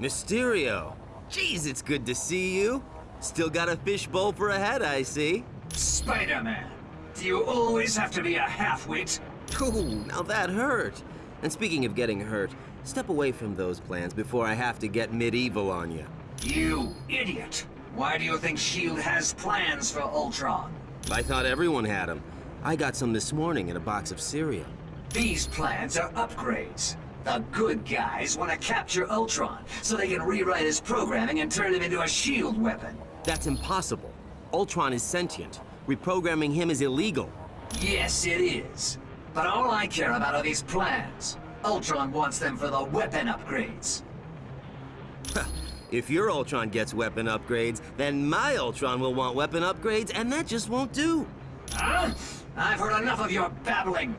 Mysterio! Jeez, it's good to see you. Still got a fishbowl for a head, I see. Spider-Man, do you always have to be a half-wit? Ooh, now that hurt. And speaking of getting hurt, step away from those plans before I have to get medieval on you. You idiot! Why do you think S.H.I.E.L.D. has plans for Ultron? I thought everyone had them. I got some this morning in a box of cereal. These plans are upgrades. The good guys want to capture Ultron so they can rewrite his programming and turn him into a S.H.I.E.L.D. weapon. That's impossible. Ultron is sentient. Reprogramming him is illegal. Yes, it is. But all I care about are these plans. Ultron wants them for the weapon upgrades. If your Ultron gets weapon upgrades, then my Ultron will want weapon upgrades, and that just won't do. Huh? I've heard enough of your babbling.